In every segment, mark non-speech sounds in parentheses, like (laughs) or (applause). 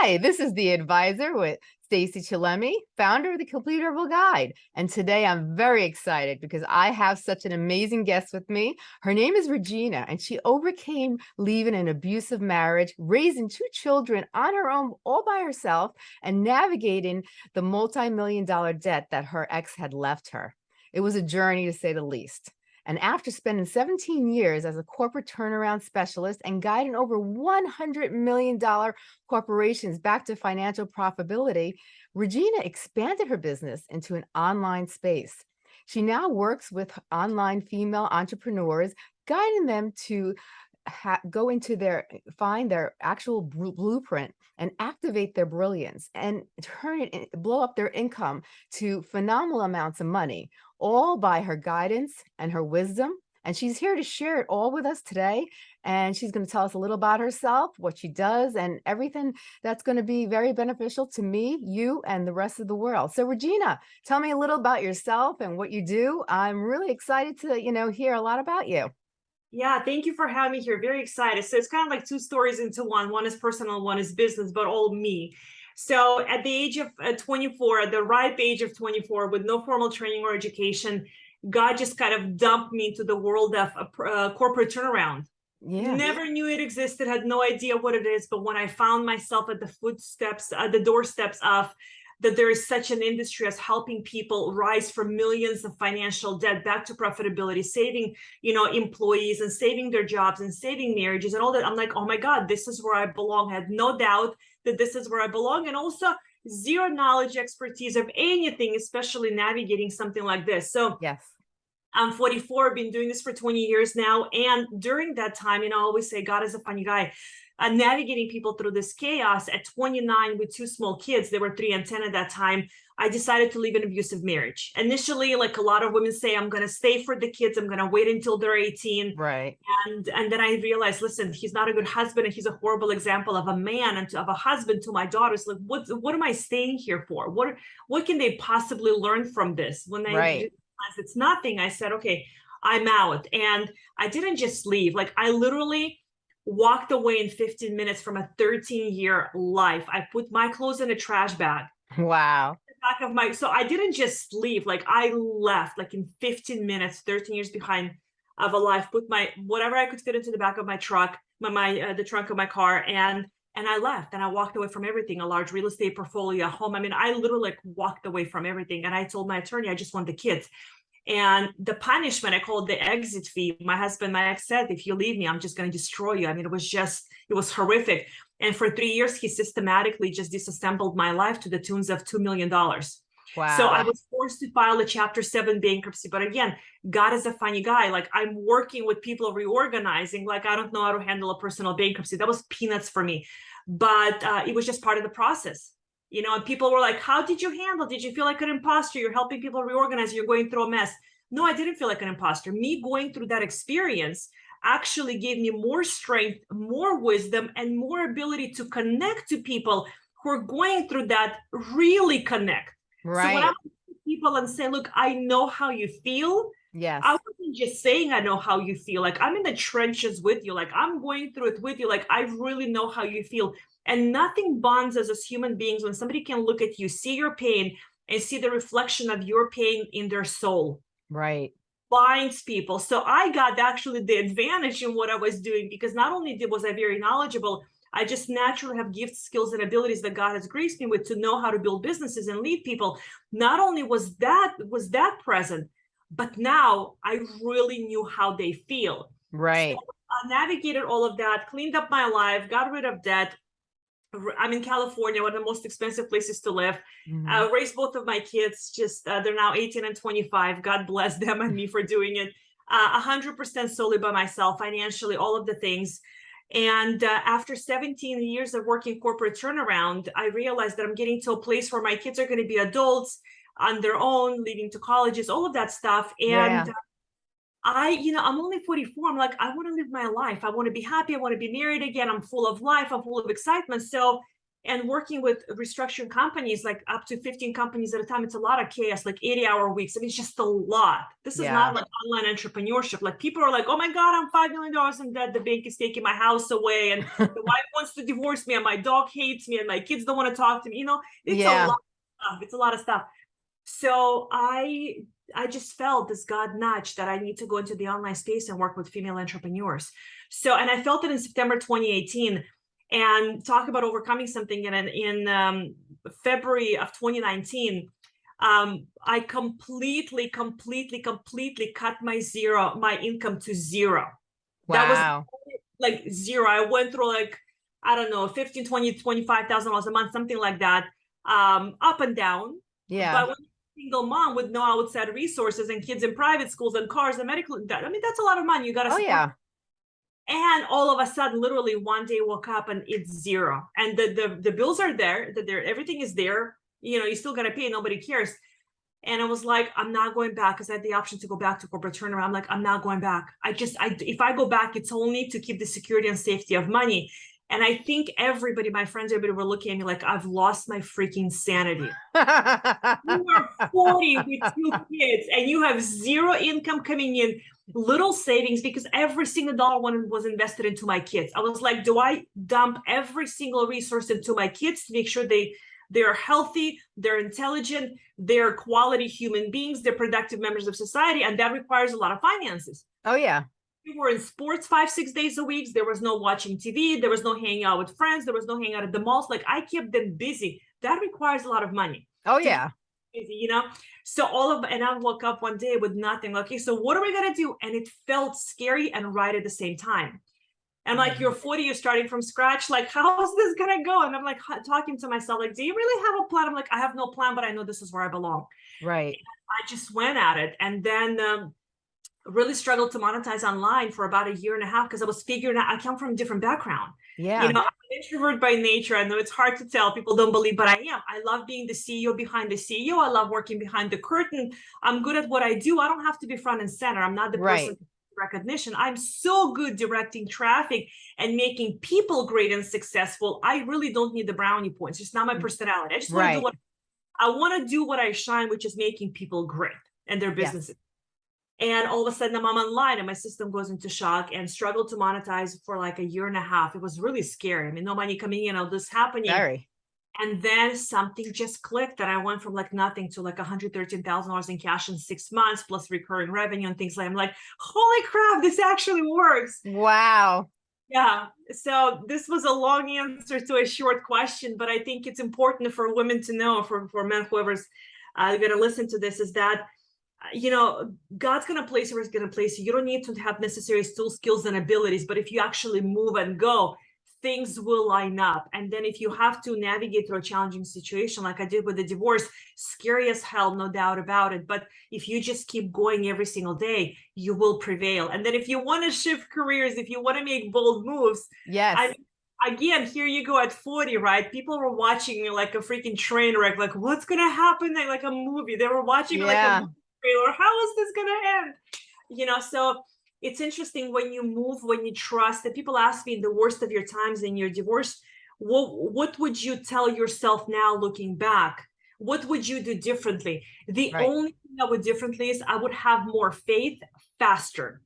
Hi, this is the advisor with Stacey Chillemi, founder of the Complete Herbal Guide. And today I'm very excited because I have such an amazing guest with me. Her name is Regina, and she overcame leaving an abusive marriage, raising two children on her own all by herself, and navigating the multi-million dollar debt that her ex had left her. It was a journey to say the least. And after spending 17 years as a corporate turnaround specialist and guiding over $100 million corporations back to financial profitability, Regina expanded her business into an online space. She now works with online female entrepreneurs, guiding them to go into their, find their actual blueprint and activate their brilliance and turn it, blow up their income to phenomenal amounts of money, all by her guidance and her wisdom. And she's here to share it all with us today. And she's going to tell us a little about herself, what she does, and everything that's going to be very beneficial to me, you, and the rest of the world. So Regina, tell me a little about yourself and what you do. I'm really excited to, you know, hear a lot about you. Yeah, thank you for having me here. Very excited. So it's kind of like two stories into one. One is personal, one is business, but all me. So at the age of uh, 24, at the ripe age of 24, with no formal training or education, God just kind of dumped me into the world of a uh, corporate turnaround. Yeah. Never knew it existed, had no idea what it is. But when I found myself at the footsteps, at the doorsteps of that there is such an industry as helping people rise from millions of financial debt back to profitability, saving, you know, employees and saving their jobs and saving marriages and all that. I'm like, oh my God, this is where I belong. I had no doubt that this is where I belong. And also zero knowledge, expertise of anything, especially navigating something like this. So yes. I'm 44, I've been doing this for 20 years now. And during that time, you know, I always say God is a funny guy uh, navigating people through this chaos at 29 with two small kids, they were three and 10 at that time, I decided to leave an abusive marriage. Initially, like a lot of women say, I'm going to stay for the kids. I'm going to wait until they're 18. Right. And, and then I realized, listen, he's not a good husband and he's a horrible example of a man and to, of a husband to my daughters. Like, what, what am I staying here for? What, what can they possibly learn from this? When they right. realized it's nothing, I said, okay, I'm out. And I didn't just leave. Like I literally walked away in 15 minutes from a 13 year life. I put my clothes in a trash bag. Wow. Back of my, so I didn't just leave, like I left like in 15 minutes, 13 years behind of a life, put my, whatever I could fit into the back of my truck, my, my uh, the trunk of my car and and I left and I walked away from everything, a large real estate portfolio, a home. I mean, I literally like walked away from everything. And I told my attorney, I just want the kids. And the punishment, I called the exit fee. My husband, my ex said, if you leave me, I'm just going to destroy you. I mean, it was just, it was horrific. And for three years, he systematically just disassembled my life to the tunes of $2 million. Wow. So I was forced to file a chapter seven bankruptcy. But again, God is a funny guy. Like I'm working with people reorganizing, like I don't know how to handle a personal bankruptcy. That was peanuts for me. But uh, it was just part of the process you know, and people were like, how did you handle? Did you feel like an imposter? You're helping people reorganize, you're going through a mess. No, I didn't feel like an imposter. Me going through that experience actually gave me more strength, more wisdom, and more ability to connect to people who are going through that, really connect. Right. So when I people and say, look, I know how you feel. Yes. I wasn't just saying I know how you feel. Like I'm in the trenches with you. Like I'm going through it with you. Like I really know how you feel. And nothing bonds us as human beings when somebody can look at you, see your pain, and see the reflection of your pain in their soul. Right. Binds people. So I got actually the advantage in what I was doing because not only did, was I very knowledgeable, I just naturally have gifts, skills, and abilities that God has graced me with to know how to build businesses and lead people. Not only was that was that present, but now I really knew how they feel. Right. So I navigated all of that, cleaned up my life, got rid of debt, I'm in California, one of the most expensive places to live. Mm -hmm. uh, raised both of my kids, just uh, they're now 18 and 25. God bless (laughs) them and me for doing it. 100% uh, solely by myself, financially, all of the things. And uh, after 17 years of working corporate turnaround, I realized that I'm getting to a place where my kids are going to be adults on their own, leaving to colleges, all of that stuff. And yeah. I, you know, I'm only 44. I'm like, I want to live my life. I want to be happy. I want to be married again. I'm full of life. I'm full of excitement. So and working with restructuring companies like up to 15 companies at a time it's a lot of chaos like 80 hour weeks i mean it's just a lot this is Yeah. not like online entrepreneurship like people are like oh my god i'm five million dollars in debt the bank is taking my house away and (laughs) the wife wants to divorce me and my dog hates me and my kids don't want to talk to me you know it's Yeah. a lot of stuff it's a lot of stuff so i i just felt this god nudge that i need to go into the online space and work with female entrepreneurs so and i felt it in september 2018 and talk about overcoming something in in um, february of 2019 um i completely completely completely cut my zero my income to zero Wow. That was- like zero. I went through like, I don't know, 15, 20, 25,000 dollars a month, something like that. Um, up and down. Yeah. But when single mom with no outside resources and kids in private schools and cars and medical, that, I mean, that's a lot of money. You gotta Oh, support yeah. and all of a sudden literally one day woke up and it's zero. And the the, the bills are there that there everything is there. You know you still got to pay nobody cares. And i was like i'm not going back because i had the option to go back to corporate turnaround. I'm like i'm not going back. I just i if i go back it's only to keep the security and safety of money and i think everybody my friends everybody were looking at me like i've lost my freaking sanity. You (laughs) are 40 with two kids and you have zero income coming in little savings because every single dollar one was invested into my kids. I was like do i dump every single resource into my kids to make sure they they're healthy they're intelligent they're quality human beings they're productive members of society and that requires a lot of finances? Oh, yeah. We were in sports five six days a week. There was no watching tv there was no hanging out with friends. There was no hanging out at the malls. Like i kept them busy. That requires a lot of money. Oh, yeah. crazy, you know? So all of and i woke up one day with nothing. Okay so what are we going to do? And it felt scary and right at the same time. And like Mhm. you're 40 you're starting from scratch. Like how is this going to go? And i'm like talking to myself like do you really have a plan? I'm like i have no plan but i know this is where i belong. Right. i just went at it. And then um, really struggled to monetize online for about a year and a half because i was figuring out i come from a different background Yeah. you know, I'm an introvert by nature. I know it's hard to tell. People don't believe, but I am. I love being the CEO behind the CEO. I love working behind the curtain. I'm good at what I do. I don't have to be front and center. I'm not the Right. person recognition. I'm so good directing traffic and making people great and successful. I really don't need the brownie points. It's not my Mm. personality. I just want to do what I want to do what I shine, which is making people great and their Yes. And all of a sudden I'm online and my system goes into shock and struggled to monetize for like a year and a half. It was really scary. I mean, no money coming in, all this happening. Very. And then something just clicked that I went from like nothing to like $113,000 in cash in six months, plus recurring revenue and things like I'm like, holy crap, this actually works. Wow. Yeah. So this was a long answer to a short question, but I think it's important for women to know, for, for men, whoever's uh, going to listen to this, is that, you know, God's going to place you where He's going to place you. You don't need to have necessary tools, skills, and abilities, but if you actually move and go, things will line up. And then if you have to navigate through a challenging situation, like I did with the divorce, scary as hell, no doubt about it. But if you just keep going every single day, you will prevail. And then if you want to (laughs) shift careers, if you want to make bold moves, Yes. I again, here you go at 40, right? People were watching me like a freaking train wreck, like what's gonna happen? Like, like a movie. They were watching like Yeah. a trailer. How is this gonna end? You know, so it's interesting when you move, when you trust. And people ask me in the worst of your times in your divorce, what what would you tell yourself now looking back? What would you do differently? The Right. only thing I would differently is I would have more faith faster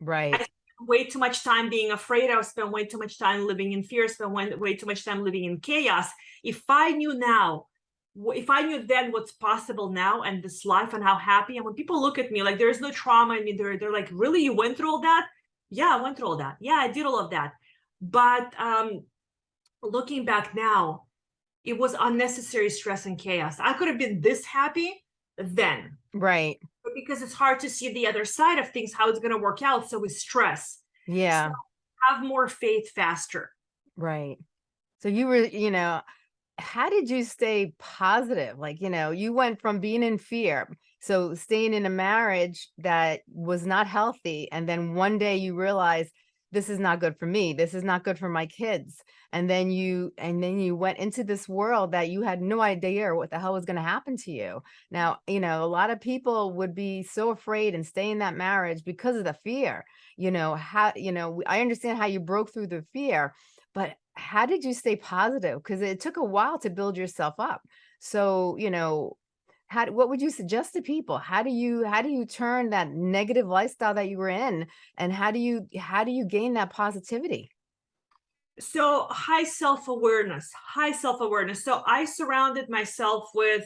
Right. way too much time being afraid. I spent way too much time living in fear. Spent way, way too much time living in chaos. If I knew now, if I knew then what's possible now and this life and how happy, and when people look at me like there's no trauma in me, they're they're like, really, you went through all that? Yeah, I went through all that. Yeah, I did all of that. But um, looking back now, it was unnecessary stress and chaos. I could have been this happy then Right. but because it's hard to see the other side of things, how it's going to work out. So we stress, Yeah. have more faith faster. Right. So you were, you know, how did you stay positive? Like, you know, you went from being in fear, so staying in a marriage that was not healthy, and then one day you realize this is not good for me. This is not good for my kids. And then you, and then you went into this world that you had no idea what the hell was going to happen to you. Now, you know, a lot of people would be so afraid and stay in that marriage because of the fear, you know, how, you know, I understand how you broke through the fear, but how did you stay positive? Because it took a while to build yourself up. So, you know, how, what would you suggest to people? How do you, how do you turn that negative lifestyle that you were in? And how do you, how do you gain that positivity? So high self-awareness, high self-awareness. So I surrounded myself with,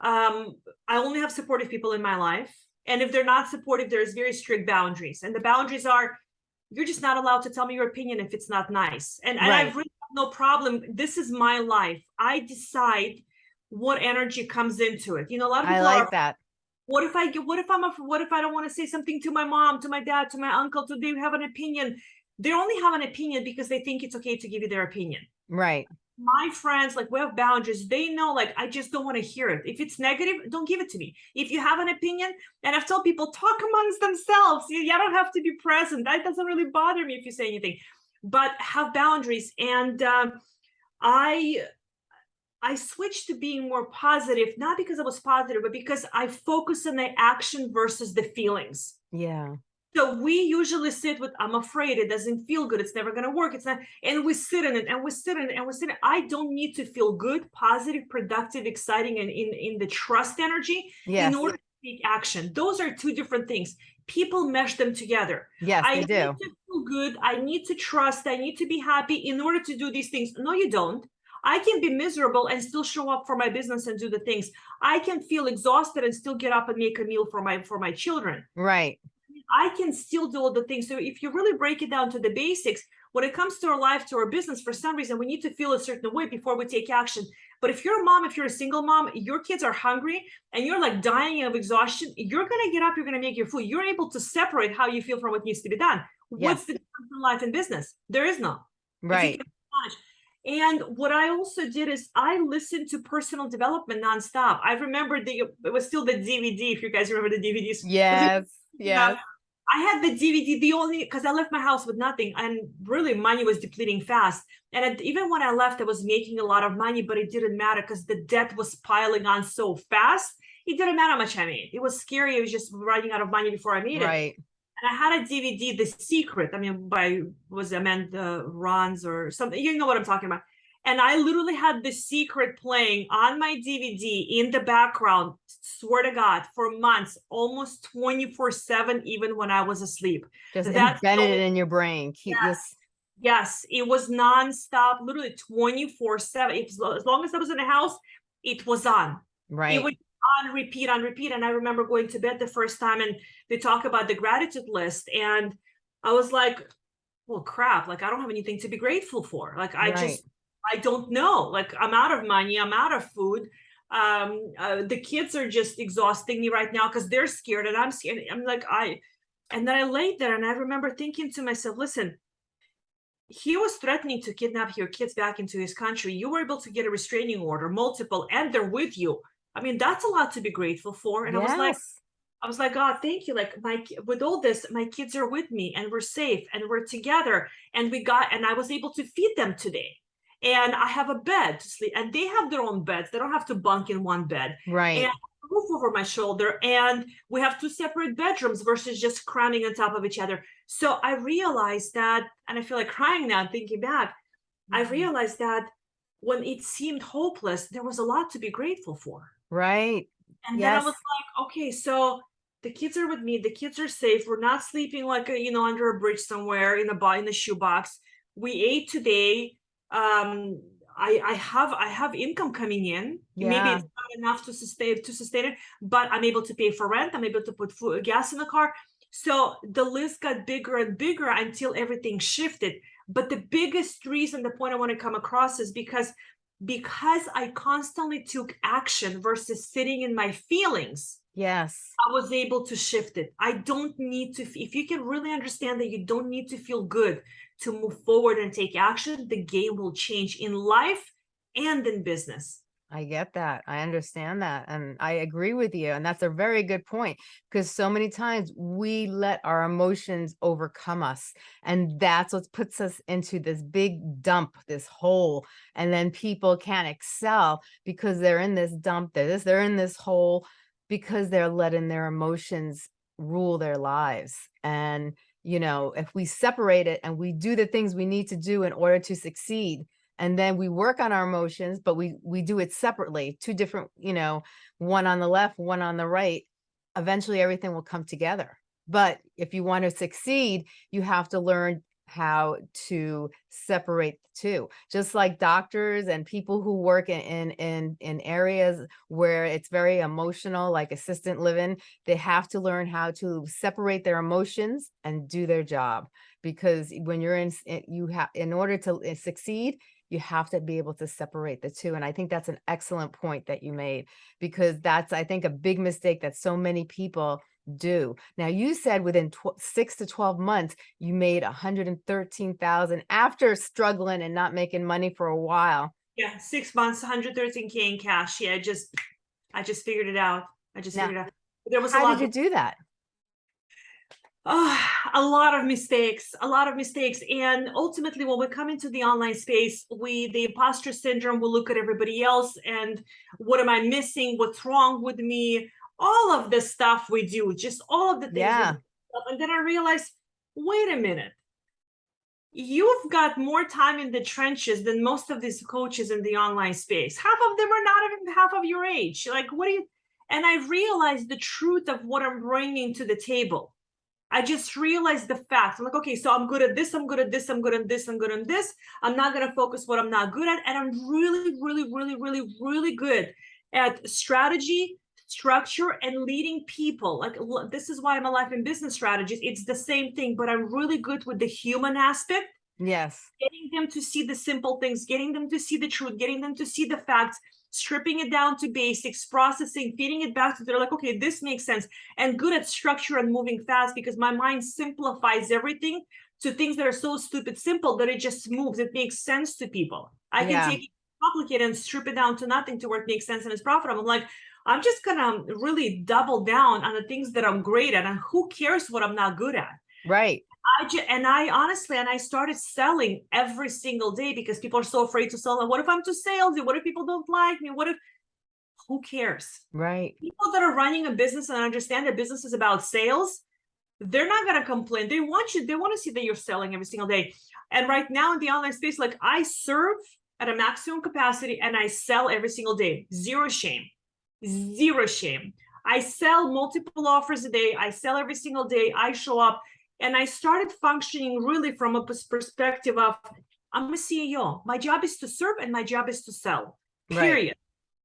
um, I only have supportive people in my life. And if they're not supportive, there's very strict boundaries. And the boundaries are, you're just not allowed to tell me your opinion if it's not nice. And, and Right. I've really no problem. This is my life. I decide what energy comes into it. You know, a lot of people I like are, that. what if I get, what if I'm, a, what if I don't want to say something to my mom, to my dad, to my uncle, to they have an opinion. They only have an opinion because they think it's okay to give you their opinion. Right. My friends, like we have boundaries. They know, like, I just don't want to hear it. If it's negative, don't give it to me. If you have an opinion, and I've told people, talk amongst themselves. You, you don't have to be present. That doesn't really bother me if you say anything, but have boundaries. And um, I I switched to being more positive, not because I was positive, but because I focus on the action versus the feelings. Yeah. So we usually sit with, I'm afraid it doesn't feel good. It's never going to work. It's not. And we sit in it and we sit in it and we sit in it. I don't need to feel good, positive, productive, exciting, and in, in the trust energy Yes. in order to take action. Those are two different things. People mesh them together. Yes, I they need do. to feel good. I need to trust. I need to be happy in order to do these things. No, you don't. I can be miserable and still show up for my business and do the things. I can feel exhausted and still get up and make a meal for my for my children. Right. I can still do all the things. So if you really break it down to the basics, when it comes to our life, to our business, for some reason, we need to feel a certain way before we take action. But if you're a mom, if you're a single mom, your kids are hungry and you're like dying of exhaustion, you're going to get up, you're going to make your food. You're able to separate how you feel from what needs to be done. What's the difference in life and business? There is none. Right. And what I also did is I listened to personal development nonstop. I remember the it was still the DVD, if you guys remember the DVDs. (laughs) Yes. Yeah. Yes. I had the DVD, the only because I left my house with nothing, and really money was depleting fast. And it, even when I left, I was making a lot of money, but it didn't matter because the debt was piling on so fast. It didn't matter how much I made. It was scary. It was just running out of money before I made it. Right. And I had a DVD, The Secret. I mean, by was Amanda Rons or something. You know what I'm talking about. And I literally had The Secret playing on my DVD in the background, swear to God, for months, almost 24 7, even when I was asleep. Just That's embedded so- it in your brain. Keep Yes. this. Yes, it was nonstop, literally 24 7. As lo- as long as I was in the house, it was on. Right. It would on repeat, on repeat. And I remember going to bed the first time and they talk about the gratitude list. And I was like, well, crap, like I don't have anything to be grateful for. Like I Right. just, I don't know. Like I'm out of money, I'm out of food. Um, uh, the kids are just exhausting me right now because they're scared and I'm scared. I'm like, I, and then I laid there and I remember thinking to myself, listen, he was threatening to kidnap your kids back into his country. You were able to get a restraining order, multiple, and they're with you. I mean, that's a lot to be grateful for. And I was like, I was like, God, thank you. Like my with all this, my kids are with me and we're safe and we're together. And we got and I was able to feed them today. And I have a bed to sleep, and they have their own beds. They don't have to bunk in one bed. Right. And roof over my shoulder, and we have two separate bedrooms versus just cramming on top of each other. So I realized that, and I feel like crying now thinking back. I Mhm. realized that when it seemed hopeless, there was a lot to be grateful for. Right. And then I was like, okay, so the kids are with me. The kids are safe. We're not sleeping like a, you know under a bridge somewhere in a in the shoebox. We ate today. Um, I I have I have income coming in. Maybe it's not enough to sustain to sustain it, but I'm able to pay for rent. I'm able to put food, gas in the car. So the list got bigger and bigger until everything shifted. But the biggest reason, the point I want to come across is because because I constantly took action versus sitting in my feelings, Yes. I was able to shift it. I don't need to, if you can really understand that you don't need to feel good to move forward and take action, the game will change in life and in business. I get that. I understand that. And I agree with you. And that's a very good point because so many times we let our emotions overcome us. And that's what puts us into this big dump, this hole. And then people can't excel because they're in this dump, they're this, they're in this hole because they're letting their emotions rule their lives. And, you know, if we separate it and we do the things we need to do in order to succeed, and then we work on our emotions, but we we do it separately, two different, you know, one on the left, one on the right. Eventually everything will come together. But if you want to succeed, you have to learn how to separate the two. Just like doctors and people who work in in in, in areas where it's very emotional, like assistant living, they have to learn how to separate their emotions and do their job. Because when you're in, you have, in order to eh, succeed, you have to be able to separate the two. And I think that's an excellent point that you made, because that's, I think, a big mistake that so many people do. Now you said within six to 12 months, you made 113,000 after struggling and not making money for a while. Yeah, six months, 113K in cash. Yeah, just, I just figured it out. I just Now, figured it out. There was a How lot. did you do that? Oh, a lot of mistakes, a lot of mistakes. And ultimately, when we come into the online space, we, the imposter syndrome, will look at everybody else and what am I missing? What's wrong with me? All of the stuff we do, just all of the things. Yeah. And then I realized, wait a minute. You've got more time in the trenches than most of these coaches in the online space. Half of them are not even half of your age. Like, what do you? And I realized the truth of what I'm bringing to the table. I just realized the facts. I'm like, okay, so I'm good at this, I'm good at this, I'm good at this, I'm good at this. I'm not gonna focus what I'm not good at. And I'm really, really, really, really, really good at strategy, structure, and leading people. Like this is why I'm a life and business strategist. It's the same thing, but I'm really good with the human aspect Yes. getting them to see the simple things, getting them to see the truth, getting them to see the facts, stripping it down to basics, processing, feeding it back to they're like, okay, this makes sense, and good at structure and moving fast because my mind simplifies everything to things that are so stupid simple that it just moves. It makes sense to people. I can take it complicated and strip it down to nothing to where it makes sense and it's profitable. I'm like, I'm just gonna um, really double down on the things that I'm great at, and who cares what I'm not good at. Right. I just, and I honestly, and I started selling every single day because people are so afraid to sell. And what if I'm too salesy? What if people don't like me? What if? Who cares? Right. People that are running a business and understand that business is about sales, they're not gonna complain. They want you. They want to see that you're selling every single day. And right now in the online space, like I serve at a maximum capacity and I sell every single day. Zero shame. Zero shame. I sell multiple offers a day. I sell every single day. I show up and I started functioning really from a perspective of I'm a CEO. My job is to serve and my job is to sell. Right. Period.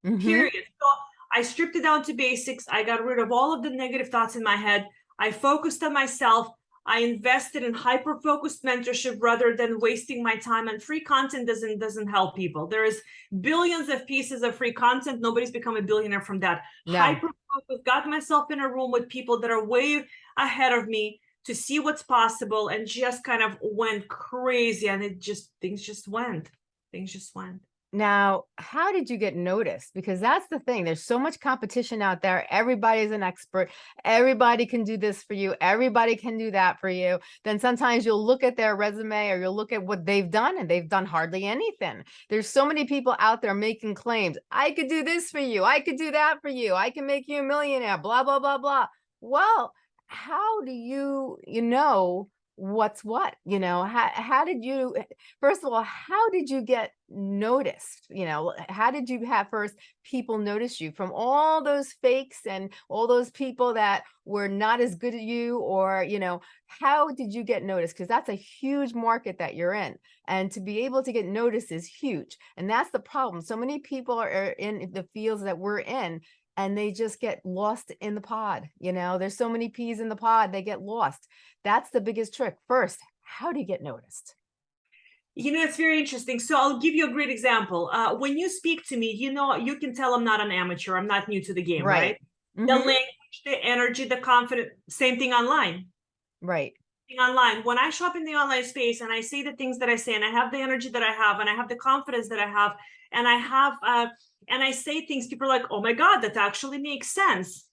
Mhm. Period. So I stripped it down to basics. I got rid of all of the negative thoughts in my head. I focused on myself. I invested in hyper focused mentorship rather than wasting my time and free content doesn't doesn't help people. There is billions of pieces of free content. Nobody's become a billionaire from that. No. Hyper focused, got myself in a room with people that are way ahead of me to see what's possible and just kind of went crazy and it just things just went. Things just went. Now, how did you get noticed? Because that's the thing. There's so much competition out there. Everybody's an expert. Everybody can do this for you. Everybody can do that for you. Then sometimes you'll look at their resume or you'll look at what they've done and they've done hardly anything. There's so many people out there making claims. I could do this for you. I could do that for you. I can make you a millionaire, blah, blah, blah, blah. Well, how do you, you know, what's what you know how, how did you eh, first of all how did you get noticed you know how did you have first people notice you from all those fakes and all those people that were not as good as you? Or you know how did you get noticed? Because that's a huge market that you're in and to be able to get noticed is huge and that's the problem. So many people are eh, in the fields that we're in and they just get lost in the pod you know there's so many peas in the pod they get lost that's the biggest trick first how do you get noticed You know, it's very interesting. So I'll give you a great example. Uh, when you speak to me, you know, you can tell I'm not an amateur. I'm not new to the game, right? Right. The Mhm. language, the energy, the confidence, same thing online. right Online. When I show up in the online space and I say the things that I say, and I have the energy that I have, and I have the confidence that I have, and I have uh, and I say things, people are like, oh my God, that actually makes sense.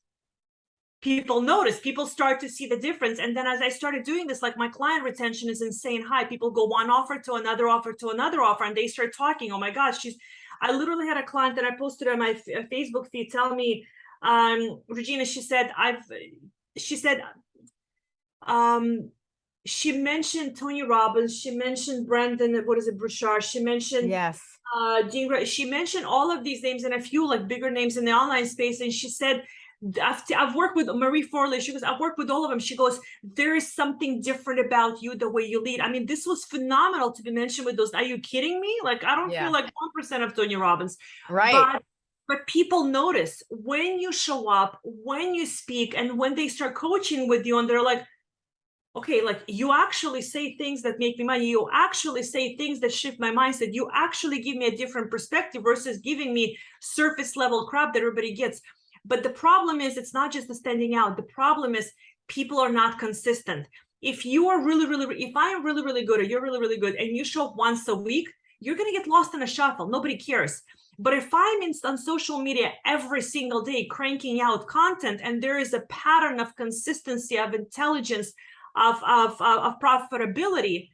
People notice, people start to see the difference. And then as I started doing this, like my client retention is insane high. People go one offer to another offer to another offer, and they start talking. Oh my God, she's, I literally had a client that I posted on my uh, Facebook feed tell me, um, Regina, she said, I've, she said, um, she mentioned Tony Robbins, she mentioned Brendon, what is it, Burchard, she mentioned Yes. uh Jean Grey, she mentioned all of these names and a few like bigger names in the online space and she said I've, I've worked with Marie Forleo. She goes, I've worked with all of them. She goes, there is something different about you, the way you lead. I mean, this was phenomenal to be mentioned with those. Are you kidding me? Like, I don't Yeah. feel like 1% of Tony Robbins. Right. But, but people notice when you show up, when you speak, and when they start coaching with you, and they're like, okay, like you actually say things that make me money. You actually say things that shift my mindset. You actually give me a different perspective versus giving me surface level crap that everybody gets. But the problem is, it's not just the standing out. The problem is people are not consistent. If you are really, really, if I am really, really good or you're really, really good and you show up once a week, you're going to get lost in a shuffle. Nobody cares. But if I'm in, on social media every single day cranking out content and there is a pattern of consistency, of intelligence, of, of, of, of profitability,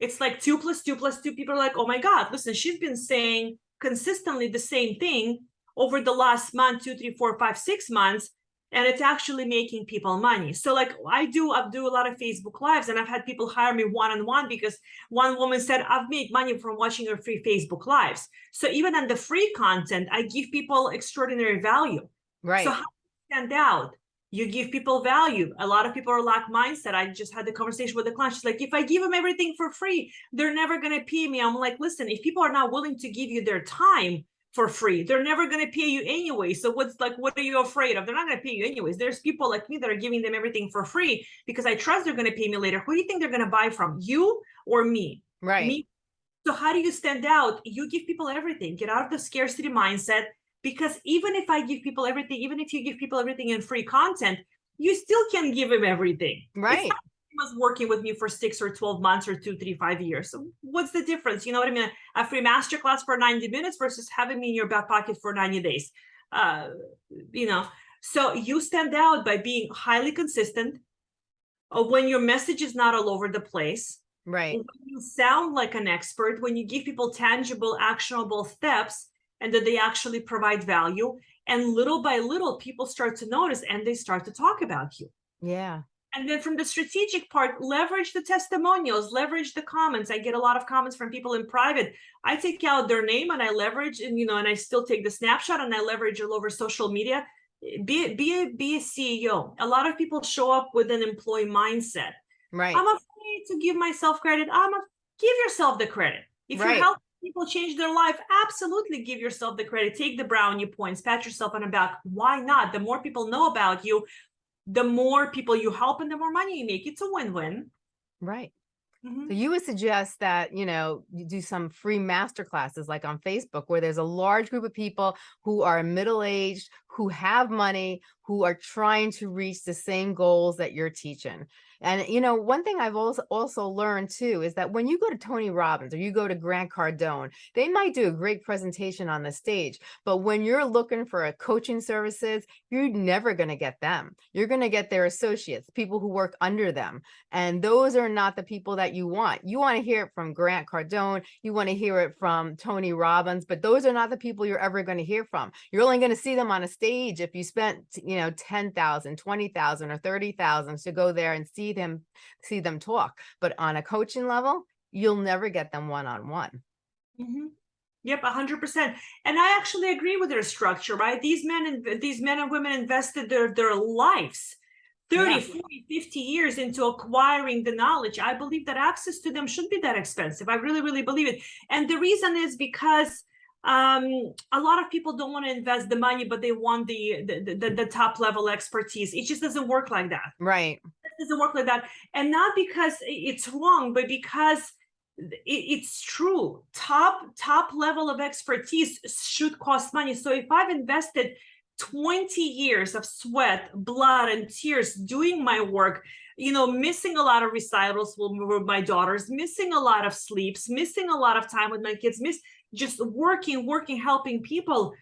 it's like two plus two plus two. People are like, oh my God, listen, she's been saying consistently the same thing over the last month, two, three, four, five, six months, and it's actually making people money. So like I do, I do a lot of Facebook lives and I've had people hire me one-on-one because one woman said, I've made money from watching your free Facebook lives. So even on the free content, I give people extraordinary value. Right. So how do you stand out? You give people value. A lot of people are lack mindset. I just had the conversation with the client. She's like, if I give them everything for free, they're never going to pay me. I'm like, listen, if people are not willing to give you their time for free, they're never going to pay you anyway. So what's like, what are you afraid of? They're not going to pay you anyways. There's people like me that are giving them everything for free because I trust they're going to pay me later. Who do you think they're going to buy from? You or me? right. Me. So how do you stand out? You give people everything. Get out of the scarcity mindset. Because even if I give people everything, even if you give people everything in free content, you still can't give them everything. Right. he was working with me for six or 12 months or two, three, five years. So what's the difference? You know what I mean? A free masterclass for 90 minutes versus having me in your back pocket for 90 days. Uh, you know, so you stand out by being highly consistent. Uh, when your message is not all over the place, Right. when you sound like an expert, when you give people tangible, actionable steps, and that they actually provide value, and little by little, people start to notice and they start to talk about you. Yeah. And then from the strategic part, leverage the testimonials, leverage the comments. I get a lot of comments from people in private. I take out their name and I leverage, and you know, and I still take the snapshot and I leverage it all over social media. Be be a be a CEO. A lot of people show up with an employee mindset. Right. I'm afraid to give myself credit. I'm a, give yourself the credit. If Right. you're helping people change their life, absolutely give yourself the credit. Take the brownie points, pat yourself on the back. Why not? The more people know about you, the more people you help and the more money you make. It's a win-win. Right. Mhm. So you would suggest that, you know, you do some free master classes like on Facebook where there's a large group of people who are middle-aged, who have money, who are trying to reach the same goals that you're teaching. And you know, one thing I've also also learned too is that when you go to Tony Robbins or you go to Grant Cardone, they might do a great presentation on the stage, but when you're looking for a coaching services, you're never going to get them. You're going to get their associates, people who work under them. And those are not the people that you want. You want to hear it from Grant Cardone, you want to hear it from Tony Robbins, but those are not the people you're ever going to hear from. You're only going to see them on a stage if you spent, you know, 10,000, 20,000 or 30,000 to go there and see them see them talk. But on a coaching level, you'll never get them one-on-one. Mhm. Yep, hundred percent. And I actually agree with their structure, right? These men and these men and women invested their their lives 30, Yeah. 40, 50 years into acquiring the knowledge. I believe that access to them should be that expensive. I really, really believe it. And the reason is because um a lot of people don't want to invest the money but they want the the, the the top level expertise. It just doesn't work like that. Right. it doesn't work like that. And not because it's wrong but because it, it's true. Top top level of expertise should cost money. So if i've invested 20 years of sweat blood and tears doing my work you know missing a lot of recitals with, with my daughters missing a lot of sleeps missing a lot of time with my kids miss just working working helping people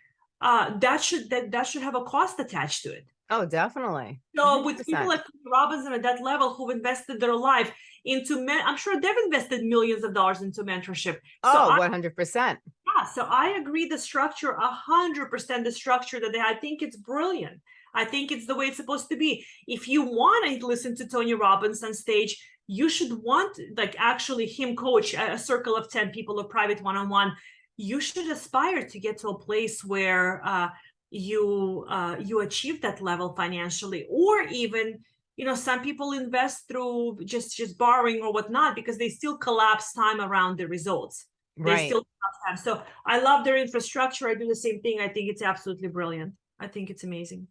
uh, that should that that should have a cost attached to it. Oh, definitely. So with people like Tony Robinson at that level who've invested their life into men, I'm sure they've invested millions of dollars into mentorship. So Oh, 100%. yeah, so I agree the structure, a hundred percent the structure that they I think it's brilliant. I think it's the way it's supposed to be. If you want to listen to Tony Robbins on stage, you should want like actually him coach a, a circle of 10 people, a private one-on-one. You should aspire to get to a place where uh, you uh, you achieve that level financially, or even you know some people invest through just just borrowing or whatnot because they still collapse time around the results. They Right. still have so i love their infrastructure. I do the same thing. I think it's absolutely brilliant. I think it's amazing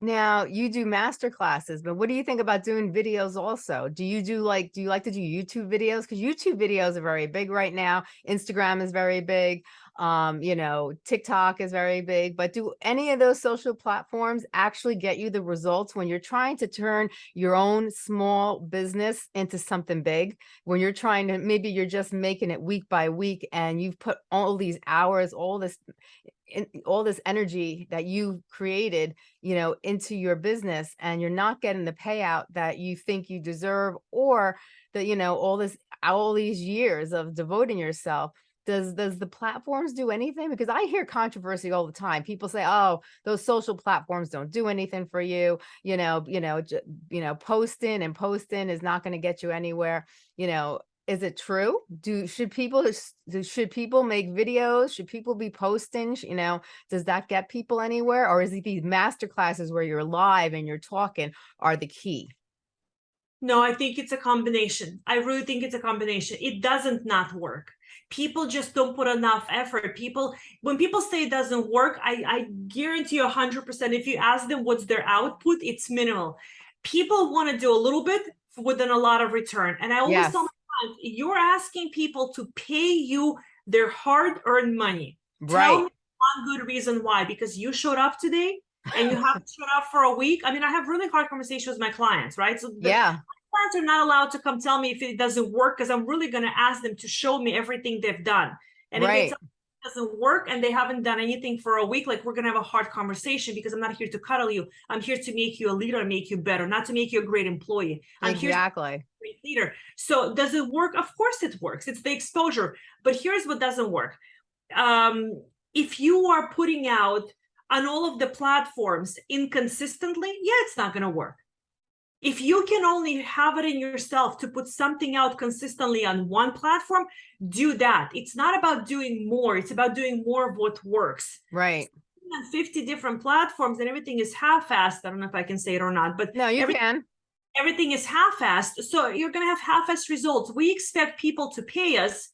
Now you do master classes, but what do you think about doing videos also? Do you do like, do you like to do YouTube videos? Because YouTube videos are very big right now. Instagram is very big. Um, you know, TikTok is very big, but do any of those social platforms actually get you the results when you're trying to turn your own small business into something big? When you're trying to, maybe you're just making it week by week and you've put all these hours, all this, in, all this energy that you created you know, into your business and you're not getting the payout that you think you deserve or that, you know, all this, all these years of devoting yourself. Does, does the platforms do anything? Because I hear controversy all the time. People say, oh, those social platforms don't do anything for you. You know, you know, you know, posting and posting is not going to get you anywhere. You know, is it true? Do, should people, should people make videos? Should people be posting? You know, does that get people anywhere or is it these master classes where you're live and you're talking are the key no i think it's a combination i really think it's a combination it doesn't not work people just don't put enough effort people when people say it doesn't work i i guarantee you 100% if you ask them what's their output it's minimal people want to do a little bit within a lot of return and i always Yes. tell my you're asking people to pay you their hard-earned money Tell right me one good reason why. Because you showed up today and you haven't showed up for a week. I mean, I have really hard conversations with my clients, right? So the yeah clients are not allowed to come tell me if it doesn't work because I'm really going to ask them to show me everything they've done. And if it doesn't work and they haven't done anything for a week, like we're going to have a hard conversation because I'm not here to cuddle you. I'm here to make you a leader and make you better, not to make you a great employee. I'm here exactly great leader. So does it work? Of course it works. It's the exposure. But here's what doesn't work. Um, if you are putting out on all of the platforms inconsistently, yeah, it's not going to work. If you can only have it in yourself to put something out consistently on one platform, do that. It's not about doing more. It's about doing more of what works. right On 50 different platforms and everything is half-assed. I don't know if I can say it or not, but no you Every- can everything is half-assed so you're going to have half-assed results. We expect people to pay us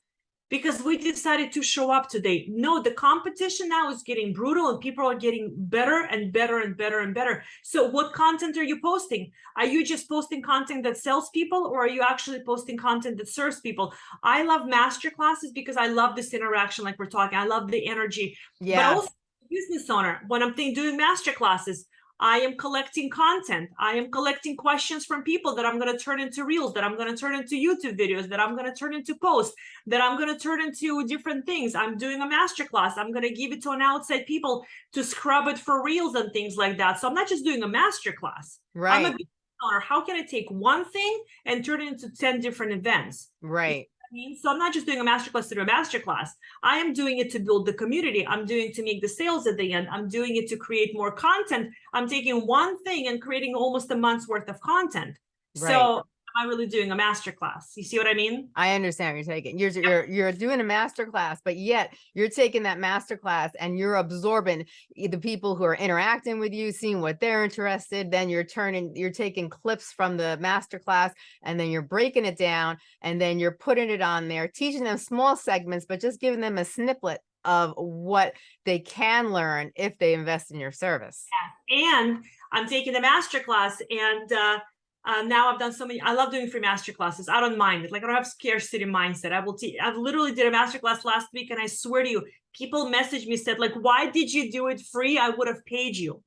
because we decided to show up today. No the competition now is getting brutal and people are getting better and better and better and better. So what content are you posting? Are you just posting content that sells people or are you actually posting content that serves people? I love master classes because i love this interaction like we're talking. I love the energy. But yeah. also business owner when i'm doing master classes i am collecting content. I am collecting questions from people that i'm going to turn into reels that i'm going to turn into youtube videos that i'm going to turn into posts that i'm going to turn into different things. I'm doing a master class i'm going to give it to an outside people to scrub it for reels and things like that. So i'm not just doing a master class i'm a right. owner. How can i take one thing and turn it into 10 different events? Right I mean, so I'm not just doing a masterclass do a masterclass. I am doing it to build the community. I'm doing to make the sales at the end. I'm doing it to create more content. I'm taking one thing and creating almost a month's worth of content. Right. So am I really doing a master class? You see what I mean? I understand what you're taking. You're you're you're doing a master class, but yet you're taking that master class and you're absorbing the people who are interacting with you, seeing what they're interested. Then you're turning, you're taking clips from the master class and then you're breaking it down and then you're putting it on there, teaching them small segments, but just giving them a snippet of what they can learn if they invest in your service. And I'm taking the masterclass and uh, uh, now I've done so many, I love doing free masterclasses. I don't mind it. Like I don't have scarcity mindset. I will teach, I've literally did a masterclass last week and I swear to you, people messaged me, said like, why did you do it free? I would have paid you.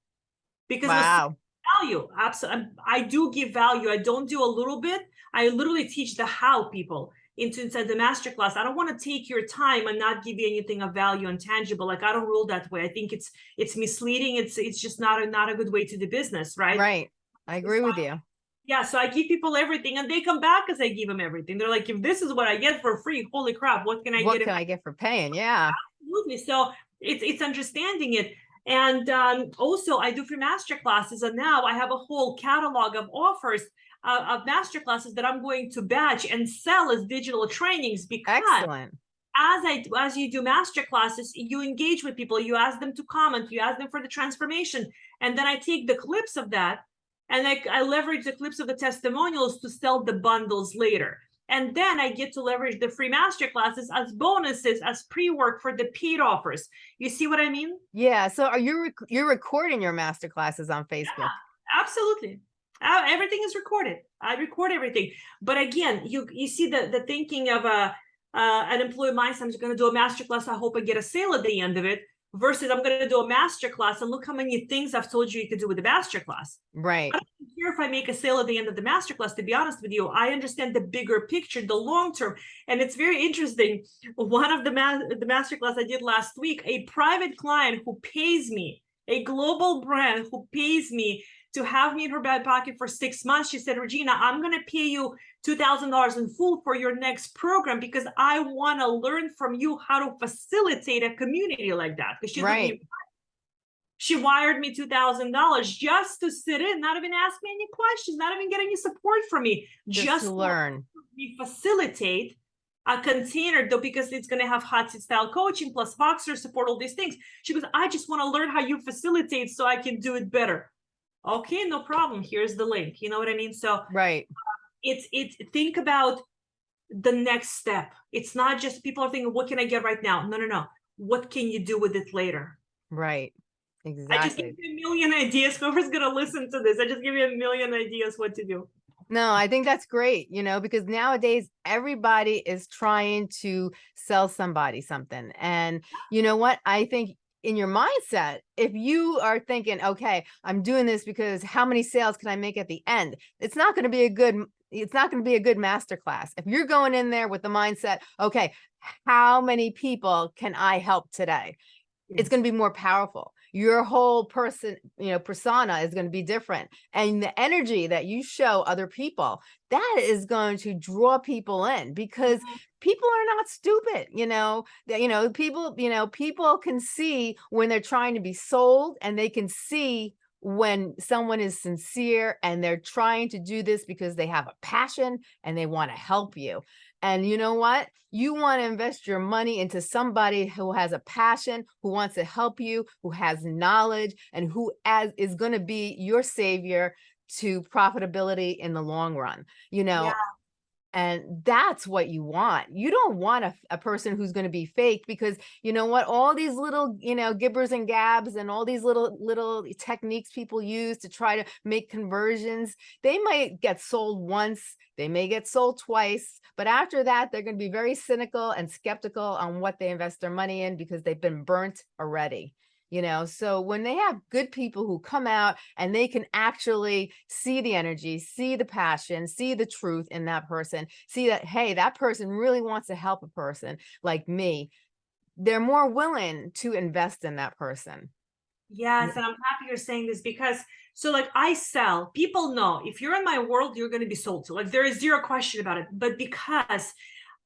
Because Wow. value absolutely i do give value i don't do a little bit i literally teach the how people into inside the masterclass. I don't want to take your time and not give you anything of value and tangible. Like I don't rule that way. I think it's it's misleading. It's it's just not a not a good way to do business, right? Right. I agree with you. Yeah, so I give people everything and they come back as I give them everything. They're like, if this is what I get for free, holy crap, what can I What get? if can I get for paying? (laughs) Yeah. absolutely so it's it's understanding it and um, also i do free master classes and now i have a whole catalog of offers uh, of master classes that i'm going to batch and sell as digital trainings because Excellent. as i as you do master classes you engage with people you ask them to comment you ask them for the transformation and then i take the clips of that and I, I leverage the clips of the testimonials to sell the bundles later and then I get to leverage the free master classes as bonuses, as pre-work for the paid offers. You see what I mean? Yeah. So are you rec- you're recording your master classes on Facebook? Absolutely. Uh, everything is recorded. I record everything. But again, you you see the the thinking of a uh, an employee mindset. I'm just going to do a master class. I hope I get a sale at the end of it. Versus I'm going to do a master class and look how many things I've told you you could do with the master class. Right. here if I make a sale at the end of the masterclass, to be honest with you, I understand the bigger picture, the long term. And it's very interesting. One of the ma- the masterclass I did last week, a private client who pays me, a global brand who pays me to have me in her back pocket for six months. She said, Regina, I'm gonna pay you two thousand dollars in full for your next program because I want to learn from you how to facilitate a community like that. Because she's Right. she wired me two thousand dollars just to sit in, not even ask me any questions, not even get any support from me, Just, just, learn. me facilitate a container though because it's going to have hot seat style coaching plus Voxer support, all these things. She goes, I just want to learn how you facilitate so I can do it better. Okay, no problem. Here's the link. You know what I mean? So Right. It's it's think about the next step. It's not just people are thinking, what can I get right now? No, no, no. What can you do with it later? Right. Exactly. I just give you a million ideas. (laughs) Whoever's gonna listen to this, I just give you a million ideas what to do. No, I think that's great, you know, because nowadays everybody is trying to sell somebody something. And you know what? I think in your mindset, if you are thinking, okay, I'm doing this because how many sales can I make at the end? It's not going to be a good it's not going to be a good master class. If you're going in there with the mindset, okay, how many people can I help today? It's going to be more powerful. Your whole person, you know, persona is going to be different. And the energy that you show other people, that is going to draw people in because Mhm. people are not stupid, you know. that, You know, people, you know, people can see when they're trying to be sold and they can see when someone is sincere and they're trying to do this because they have a passion and they want to help you. And you know what? You want to invest your money into somebody who has a passion, who wants to help you, who has knowledge, and who as is going to be your savior to profitability in the long run. You know, Yeah. And that's what you want. You don't want a, a person who's going to be fake because you know what? All these little, you know, gibbers and gabs and all these little, little techniques people use to try to make conversions, they might get sold once, they may get sold twice, but after that, they're going to be very cynical and skeptical on what they invest their money in because they've been burnt already. You know, so when they have good people who come out and they can actually see the energy, see the passion, see the truth in that person, see that, hey, that person really wants to help a person like me, they're more willing to invest in that person. Yes, and I'm happy you're saying this because so like I sell, people know if you're in my world, you're going to be sold to. Like there is zero question about it. But because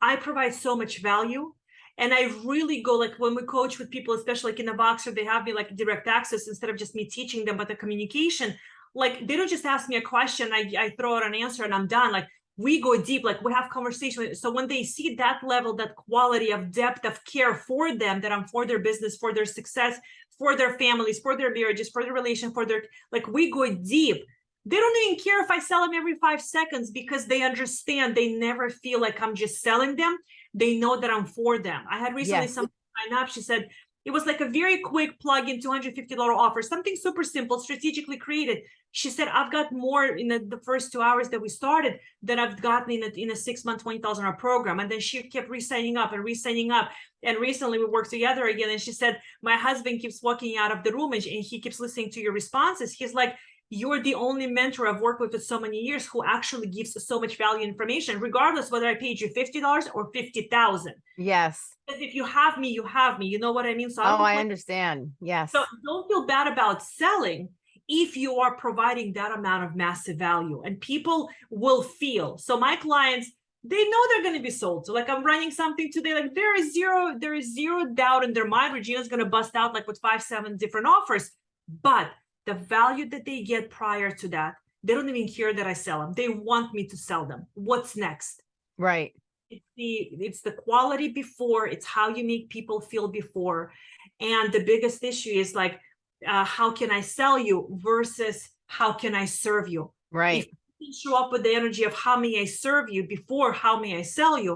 I provide so much value and I really go like when we coach with people, especially like in the Voxer, they have me like direct access instead of just me teaching them about the communication. Like they don't just ask me a question, I, I throw out an answer and I'm done. Like we go deep, like we have conversation. So when they see that level, that quality of depth of care for them, that I'm for their business, for their success, for their families, for their marriages, for their relation, for their like we go deep. They don't even care if I sell them every five seconds because they understand they never feel like I'm just selling them. They know that I'm for them. I had recently Yes. some sign up. She said it was like a very quick plug-in $250 offer, something super simple, strategically created. She said, I've got more in the, the first two hours that we started than I've gotten in a, in a six month, $20,000 program. And then she kept re-signing up and re-signing up. And recently we worked together again. And she said, my husband keeps walking out of the room and he keeps listening to your responses. He's like, you're the only mentor I've worked with for so many years who actually gives so much value information, regardless whether I paid you $50 or 50,000. Yes. Because if you have me, you have me. You know what I mean? So I Oh, I understand. Yes. so don't feel bad about selling if you are providing that amount of massive value and people will feel. So my clients, they know they're going to be sold. So like I'm running something today, like there is zero, there is zero doubt in their mind. Regina's going to bust out like with five, seven different offers. But the value that they get prior to that, they don't even care that I sell them. They want me to sell them. What's next? Right. it's the it's the quality before it's how you make people feel before and the biggest issue is like uh, how can i sell you versus how can i serve you Right. you show up with the energy of how may i serve you before how may i sell you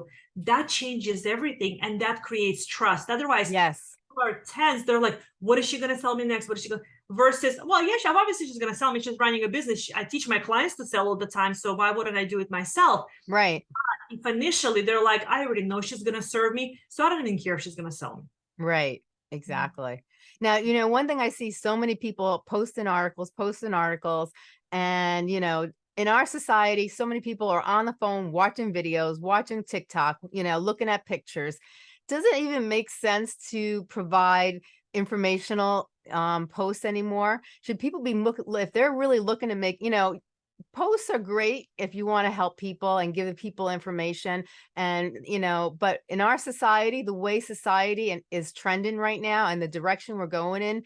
that changes everything and that creates trust otherwise Yes. people are tense they're like what is she going to sell me next what is she going versus well yeah she, obviously she's going to sell me she's running a business i teach my clients to sell all the time so why wouldn't i do it myself Right. if initially they're like, I already know she's gonna serve me, so I don't even care if she's gonna sell me. Right. Exactly. Now, you know, one thing I see so many people posting articles, posting articles, and, you know, in our society, so many people are on the phone watching videos, watching TikTok, you know, looking at pictures. Does it even make sense to provide informational um, posts anymore? Should people be look if they're really looking to make, you know, posts are great if you want to help people and give people information and you know but in our society the way society and is trending right now and the direction we're going in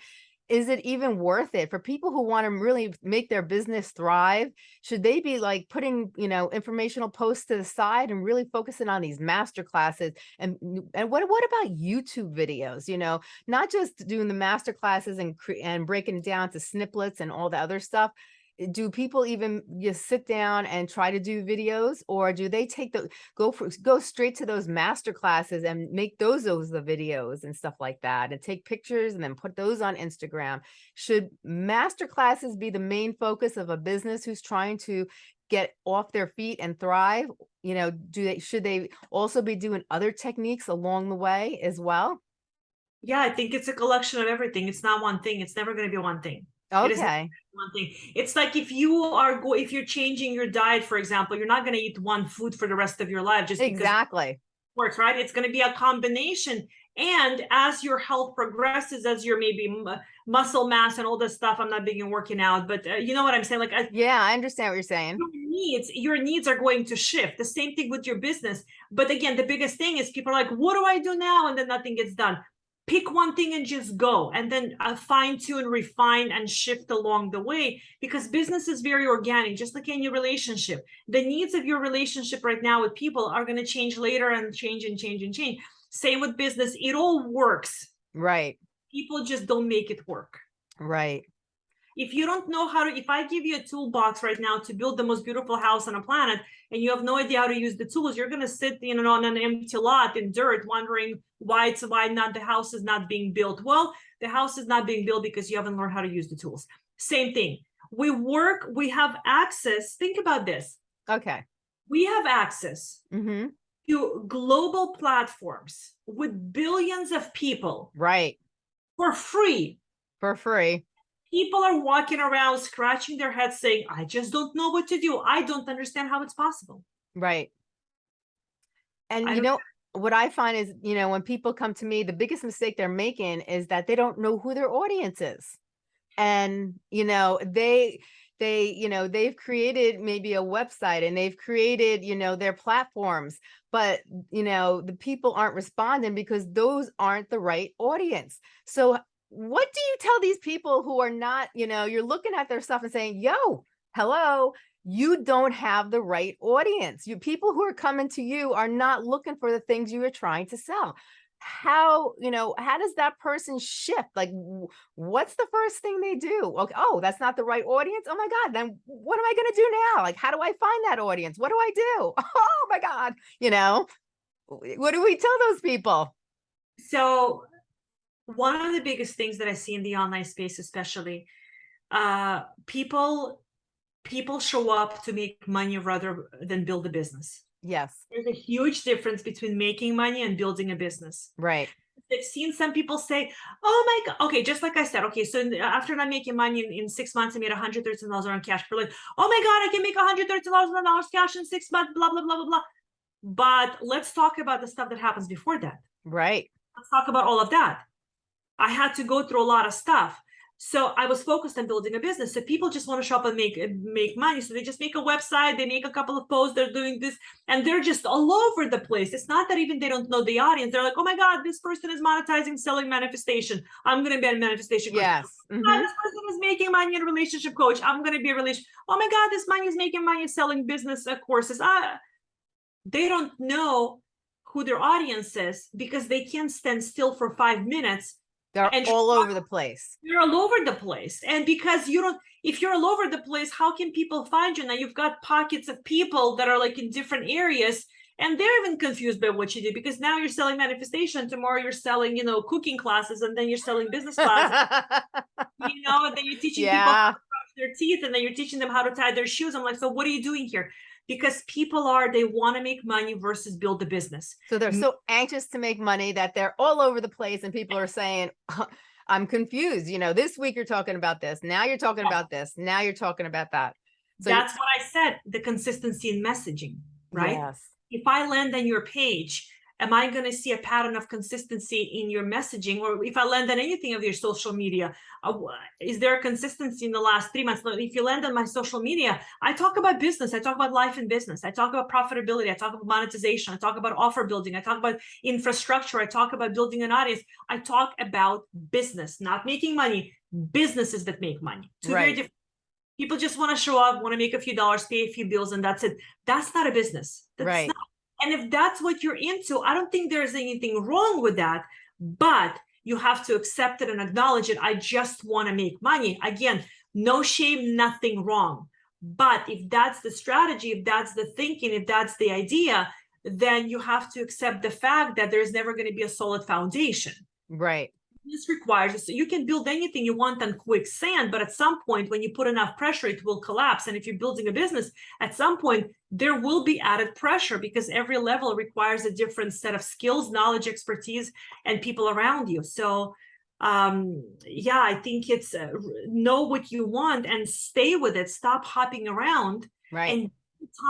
is it even worth it? For people who want to really make their business thrive should they be like putting you know informational posts to the side and really focusing on these master classes? And and what what about youtube videos you know? Not just doing the master classes and and breaking down to snippets and all the other stuff Eh, do people even just sit down and try to do videos or do they take the go for go straight to those master classes and make those those the videos and stuff like that and take pictures and then put those on Instagram should master classes be the main focus of a business who's trying to get off their feet and thrive you know do they should they also be doing other techniques along the way as well Yeah, I think it's a collection of everything. It's not one thing. It's never gonna be one thing. Okay One thing. It's like if you are go if you're changing your diet, for example, you're not gonna eat one food for the rest of your life just exactly works, right? It's gonna be a combination. And as your health progresses, as your maybe muscle mass and all this stuff, I'm not big in working out, but uh, you know what I'm saying? Like as yeah i understand what you're saying your needs your needs are going to shift the same thing with your business but again the biggest thing is people are like what do i do now and then nothing gets done pick one thing and just go and then uh, fine tune refine and shift along the way because business is very organic just like any relationship. The needs of your relationship right now with people are going to change later and change and change and change. Same with business it all works. Right. People just don't make it work. Right if you don't know how to if i give you a toolbox right now to build the most beautiful house on a planet and you have no idea how to use the tools you're going to sit you know on an empty lot in dirt wondering why it's why not the house is not being built. Well the house is not being built because you haven't learned how to use the tools. Same thing. We work we have access think about this. Okay. We have access mm-hmm. to global platforms with billions of people right. for free. For free people are walking around scratching their heads saying i just don't know what to do i don't understand how it's possible Right. And I you know, what I find is, you know, when people come to me, the biggest mistake they're making is that they don't know who their audience is. And, you know, they, they, you know, they've created maybe a website and they've created, you know, their platforms, but, you know, the people aren't responding because those aren't the right audience. So what do you tell these people who are not, you know, you're looking at their stuff and saying, yo, hello, you don't have the right audience. You people who are coming to you are not looking for the things you are trying to sell. How, you know, how does that person shift? Like, what's the first thing they do? Okay, oh, that's not the right audience. Oh my God, then what am I going to do now? Like, how do I find that audience? What do I do? (laughs) Oh my God, you know, what do we tell those people? so one of the biggest things that i see in the online space especially uh people people show up to make money rather than build a business Yes, there's a huge difference between making money and building a business right. I've seen some people say, "Oh my god!" Okay, just like I said. Okay, so in the- after not making money in, in six months, I made one hundred thirteen dollars on cash per lead. Oh my god, I can make one hundred thirteen dollars cash in six months. Blah blah blah blah blah. But let's talk about the stuff that happens before that. Right. Let's talk about all of that. I had to go through a lot of stuff. So I was focused on building a business. So people just want to shop and make make money. So they just make a website, they make a couple of posts, they're doing this, and they're just all over the place. It's not that even they don't know the audience. They're like, oh my God, this person is monetizing, selling manifestation. I'm gonna be a manifestation coach. Yes. "Oh, mhm, this person is making money in a relationship coach. I'm gonna be a relation. Oh my God, this money is making money selling business uh, courses. Ah, they don't know who their audience is because they can't stand still for five minutes They're and all over the place. you're all over the place. And because you don't if you're all over the place how can people find you? Now you've got pockets of people that are like in different areas and they're even confused by what you do because now you're selling manifestation. Tomorrow you're selling you know cooking classes and then you're selling business classes. (laughs) You know and then you're teaching people yeah. brush their teeth and then you're teaching them how to tie their shoes. I'm like so what are you doing here because people are they want to make money versus build a business So they're so anxious to make money that they're all over the place and people are saying, (laughs) I'm confused. You know, this week you're talking about this. Now you're talking about this. Now you're talking about that. So that's what i said the consistency in messaging right Yes. if I land on your page, am I going to see a pattern of consistency in your messaging? Or if I land on anything of your social media, uh, is there a consistency in the last three months? If you land on my social media, I talk about business, I talk about life and business, I talk about profitability, I talk about monetization, I talk about offer building, I talk about infrastructure, I talk about building an audience, I talk about business, not making money, businesses that make money. Two very different. People just want to show up, want to make a few dollars, pay a few bills, and that's it. That's not a business. That's Right. not and if that's what you're into, I don't think there's anything wrong with that, but you have to accept it and acknowledge it. I just want to make money. Again, no shame, nothing wrong. But if that's the strategy, if that's the thinking, if that's the idea, then you have to accept the fact that there's never going to be a solid foundation Right. This requires so you can build anything you want on quicksand but at some point when you put enough pressure it will collapse. And if you're building a business at some point there will be added pressure because every level requires a different set of skills knowledge expertise and people around you. So um yeah i think it's uh, know what you want and stay with it. Stop hopping around Right. and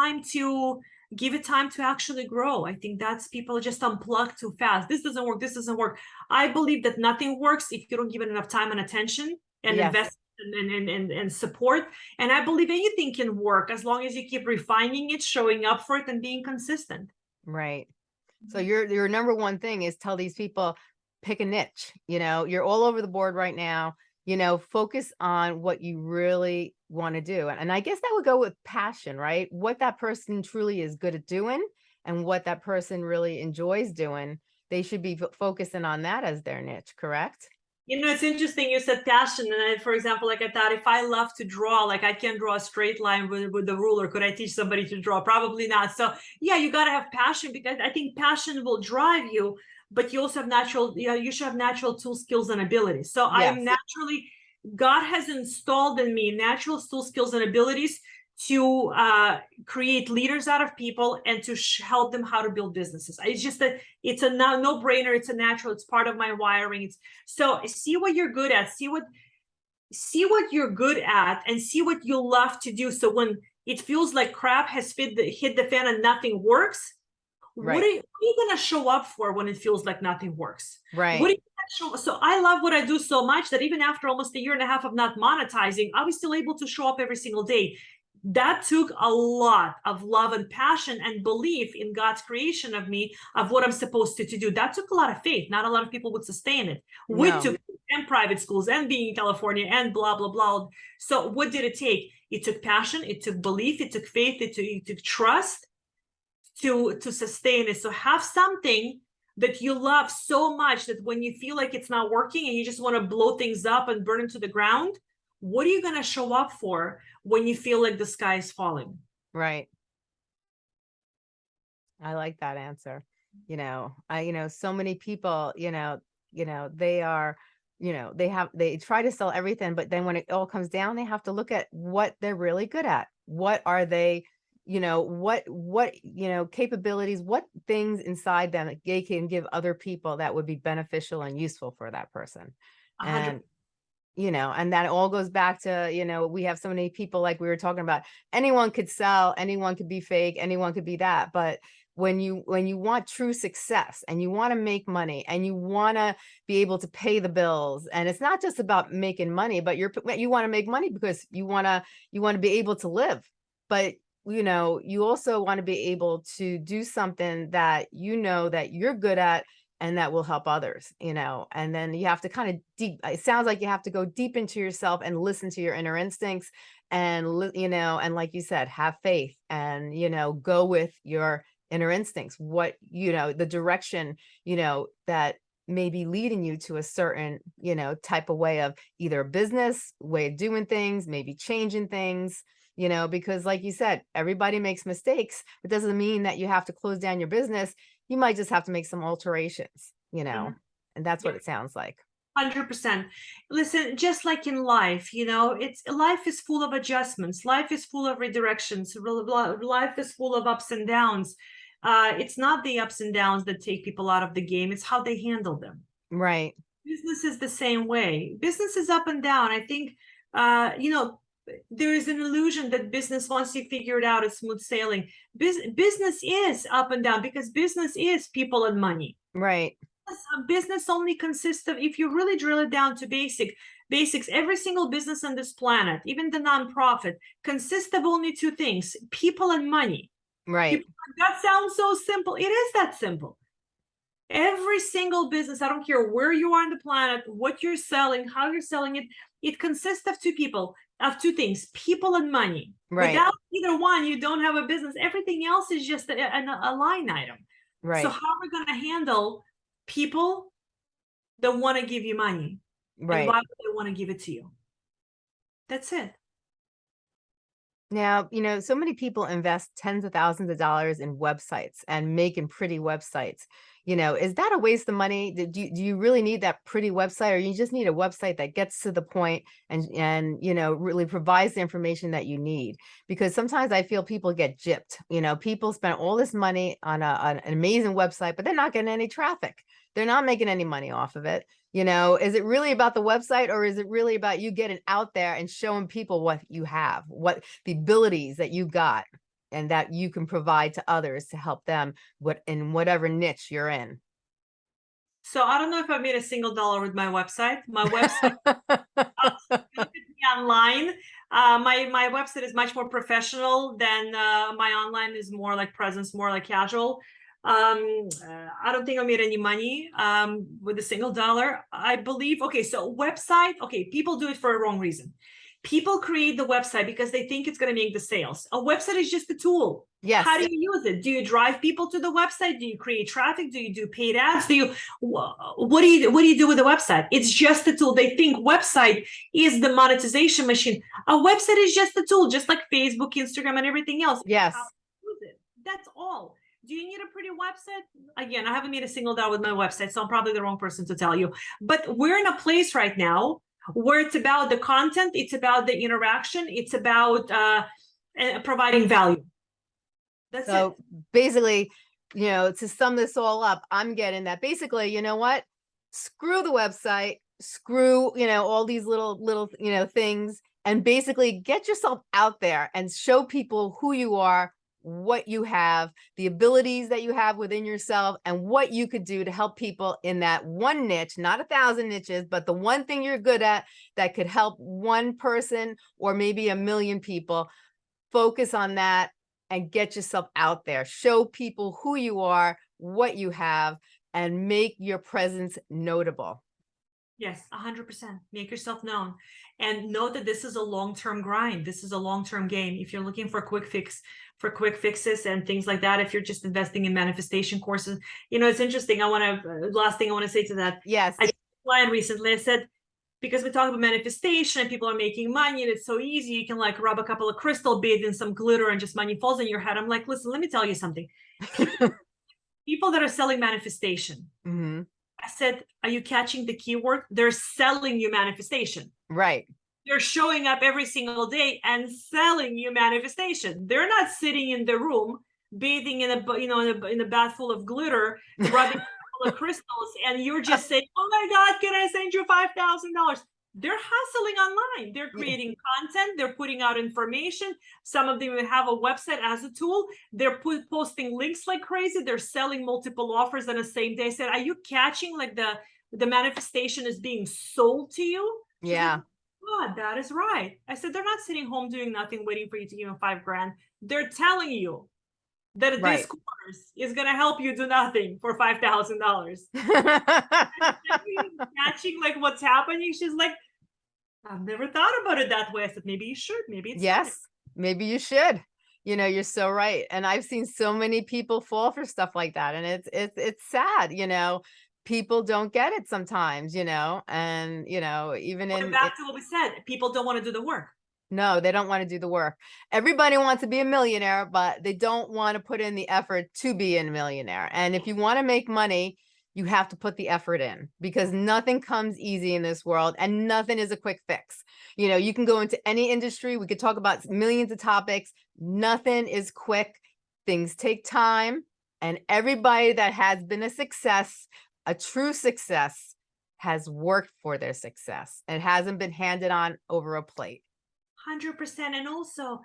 time to give it time to actually grow. I think that's people just unplug too fast. This doesn't work. This doesn't work. I believe that nothing works if you don't give it enough time and attention and Yes. invest and, and, and, and support. And I believe anything can work as long as you keep refining it, showing up for it, and being consistent. Right. So Mhm. your your number one thing is tell these people pick a niche. You know, you're all over the board right now. You know, focus on what you really want to do. And, and I guess that would go with passion, right? What that person truly is good at doing and what that person really enjoys doing. They should be focusing on that as their niche, correct? You know, it's interesting you said passion. And I, for example, like I thought if I love to draw, like I can draw a straight line with, with the ruler. Could I teach somebody to draw? Probably not. So yeah, you gotta have passion because I think passion will drive you, but you also have natural, you know, you should have natural tool skills and abilities. So I am naturally, God has installed in me natural tool skills and abilities to uh, create leaders out of people and to sh- help them how to build businesses. It's just that it's a no, no brainer. It's a natural. It's part of my wiring. It's so see what you're good at. See what see what you're good at, and see what you love to do. So when it feels like crap has fit the, hit the fan and nothing works, Right. what, are you, what are you gonna show up for when it feels like nothing works? Right. What do you show? So I love what I do so much that even after almost a year and a half of not monetizing, I was still able to show up every single day. That took a lot of love and passion and belief in God's creation of me, of what I'm supposed to, to do. That took a lot of faith. Not a lot of people would sustain it. We No. took and private schools and being in California and blah blah blah. So what did it take? It took passion, it took belief, it took faith, it took, it took trust to to sustain it. So have something that you love so much that when you feel like it's not working and you just want to blow things up and burn into the ground, what are you going to show up for when you feel like the sky is falling? Right. I like that answer. You know, I, you know, so many people, you know, you know, they are, you know, they have, they try to sell everything, but then when it all comes down, they have to look at what they're really good at. What are they, you know, what, what, you know, capabilities, what things inside them that they can give other people that would be beneficial and useful for that person. And, you know, and that all goes back to, you know, we have so many people like we were talking about, anyone could sell, anyone could be fake, anyone could be that. But when you, when you want true success and you want to make money and you want to be able to pay the bills, and it's not just about making money, but you're, you want to make money because you want to, you want to be able to live. But you know, you also want to be able to do something that you know that you're good at and that will help others, you know, and then you have to kind of deep, it sounds like you have to go deep into yourself and listen to your inner instincts and, you know, and like you said, have faith and, you know, go with your inner instincts, what, you know, the direction, you know, that may be leading you to a certain, you know, type of way of either business, way of doing things, maybe changing things, you know, because like you said, everybody makes mistakes. It doesn't mean that you have to close down your business. You might just have to make some alterations, you know, and that's what it sounds like. Hundred percent. Listen, just like in life, you know, it's life is full of adjustments. Life is full of redirections. Life is full of ups and downs. Uh, it's not the ups and downs that take people out of the game. It's how they handle them. Right. Business is the same way. Business is up and down. I think, uh, you know, there is an illusion that business once you figure it out, it's smooth sailing. Bus- business is up and down because business is people and money Right. business- uh, business only consists of if you really drill it down to basic basics every single business on this planet even the nonprofit consists of only two things people and money Right. that sounds so simple it is that simple every single business i don't care where you are on the planet what you're selling how you're selling it it consists of two people of two things people and money Right. without either one you don't have a business everything else is just a, a, a line item Right. so how are we going to handle people that want to give you money? Right. why would they want to give it to you? That's it. Now, you know, so many people invest tens of thousands of dollars in websites and making pretty websites. You know, is that a waste of money? Do you, do you really need that pretty website or you just need a website that gets to the point and, and, you know, really provides the information that you need? Because sometimes I feel people get gypped, you know, people spend all this money on, a, on an amazing website, but they're not getting any traffic. They're not making any money off of it. You know, is it really about the website or is it really about you getting out there and showing people what you have, what the abilities that you got and that you can provide to others to help them what in whatever niche you're in. So I don't know if I made a single dollar with my website. My website look at me online. Uh, my my website is much more professional than uh, my online is more like presence, more like casual. Um, I don't think I made any money um, with a single dollar. I believe. Okay, so website. Okay, people do it for a wrong reason. People create the website because they think it's going to make the sales. A website is just a tool. yes. How do you use it? Do you drive people to the website? Do you create traffic? Do you do paid ads? Do you what do you what do you do with the website? It's just a tool. They think website is the monetization machine. A website is just a tool, just like Facebook, Instagram, and everything else. yes. How to use it. That's all. Do you need a pretty website? Again, I haven't made a single dollar with my website, so I'm probably the wrong person to tell you. But we're in a place right now where it's about the content, it's about the interaction, it's about uh, providing value. That's it. So basically, you know, to sum this all up, I'm getting that basically, you know what? Screw the website, screw, you know, all these little, little, you know, things, and basically get yourself out there and show people who you are, what you have, the abilities that you have within yourself, and what you could do to help people in that one niche, not a thousand niches, but the one thing you're good at that could help one person or maybe a million people. Focus on that and get yourself out there. Show people who you are, what you have, and make your presence notable. Yes, a hundred percent. Make yourself known and know that this is a long-term grind. This is a long-term game. If you're looking for a quick fix, for quick fixes and things like that, if you're just investing in manifestation courses, you know, it's interesting. I want to, last thing I want to say to that, Yes. I- client recently, I said, because we talk about manifestation and people are making money and it's so easy, you can like rub a couple of crystal beads and some glitter and just money falls in your head. I'm like, listen, let me tell you something. (laughs) People that are selling manifestation, hmm I said, are you catching the keyword? They're selling you manifestation. Right. they're showing up every single day and selling you manifestation. They're not sitting in the room bathing in a you know in a, in a bath full of glitter, (laughs) rubbing full of crystals, and you're just (laughs) saying, "Oh my God, can I send you five thousand dollars?" They're hustling online. They're creating content. They're putting out information. Some of them even have a website as a tool. They're put, posting links like crazy. They're selling multiple offers on the same day. I said, "Are you catching like the the manifestation is being sold to you?" Like, Yeah. Oh God, that is right. I said, they're not sitting home doing nothing, waiting for you to give them five grand. They're telling you that Right. this course is going to help you do nothing for $5,000. (laughs) Catching like what's happening. She's like, I've never thought about it that way. I said, maybe you should. Maybe it's time." yes, maybe you should. You know, you're so right. And I've seen so many people fall for stuff like that. And it's it's it's sad, you know. People don't get it sometimes, you know, and you know, even in back to what we said, people don't want to do the work. No, they don't want to do the work. Everybody wants to be a millionaire, but they don't want to put in the effort to be a millionaire. And if you want to make money, you have to put the effort in because nothing comes easy in this world and nothing is a quick fix. You know, you can go into any industry. We could talk about millions of topics. Nothing is quick. Things take time. And everybody that has been a success, a true success, has worked for their success. It hasn't been handed on over a plate. 100% and also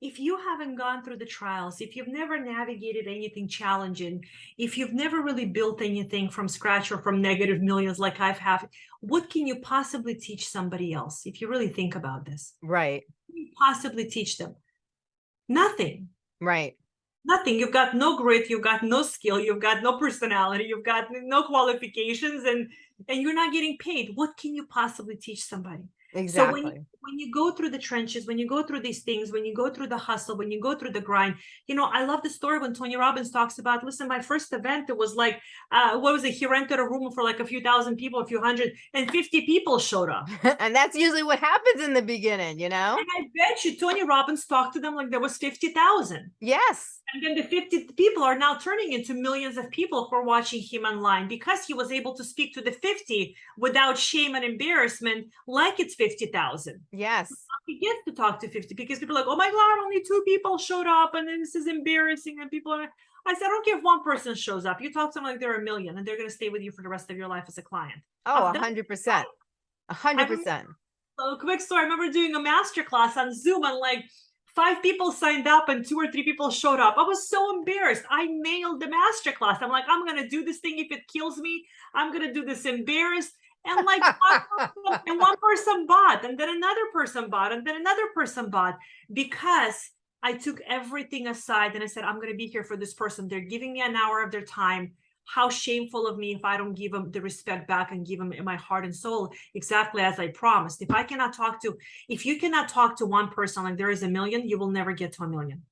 if you haven't gone through the trials if you've never navigated anything challenging if you've never really built anything from scratch or from negative millions like i've have what can you possibly teach somebody else if you really think about this? Right. what can you possibly teach them? Nothing. Right. nothing. You've got no grit you've got no skill you've got no personality you've got no qualifications and and you're not getting paid. What can you possibly teach somebody so when you, when you go through the trenches, when you go through these things, when you go through the hustle, when you go through the grind, you know, I love the story when Tony Robbins talks about, listen, my first event, it was like, uh, what was it? He rented a room for like a few thousand people, a few hundred, and 50 people showed up. (laughs) and that's usually what happens in the beginning, you know? And I bet you Tony Robbins talked to them like there was 50,000. Yes. And then the 50 people are now turning into millions of people who are watching him online because he was able to speak to the 50 without shame and embarrassment like it's 50,000. Yes. he gets to talk to 50 because people are like, oh my God, only two people showed up and then this is embarrassing. And people are, I said, I don't care if one person shows up. You talk to them like they're a million and they're going to stay with you for the rest of your life as a client. Oh, a hundred percent. A hundred percent. So quick story. I remember doing a master class on Zoom and like five people signed up and two or three people showed up. I was so embarrassed. I nailed the master class. I'm like, I'm going to do this thing. If it kills me, I'm going to do this embarrassed. And like (laughs) one person, and one person bought, and then another person bought, and then another person bought because I took everything aside and I said, I'm going to be here for this person. They're giving me an hour of their time. How shameful of me if I don't give them the respect back and give them in my heart and soul exactly as I promised. If I cannot talk to, if you cannot talk to one person like there is a million, you will never get to a million